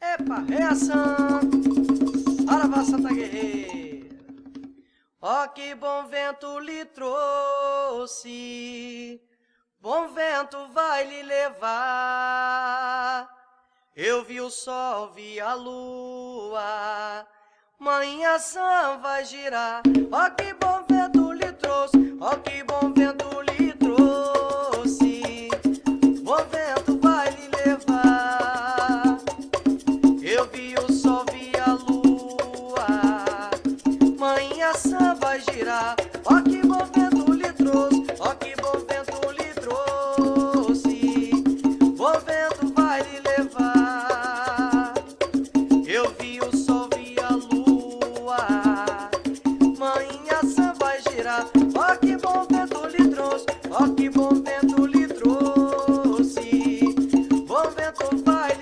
Epa, reação! Saravá Santa Guerreira! Ó que bom vento lhe trouxe, bom vento vai lhe levar. Eu vi o sol, vi a lua, manhã vai girar. Ó que bom sã vai girar. Ó que bom vento lhe trouxe, ó que bom vento lhe trouxe, bom vento vai lhe levar. Eu vi o sol, vi a lua, manhã vai girar. Ó que bom vento lhe trouxe, ó que bom vento lhe trouxe, bom vento vai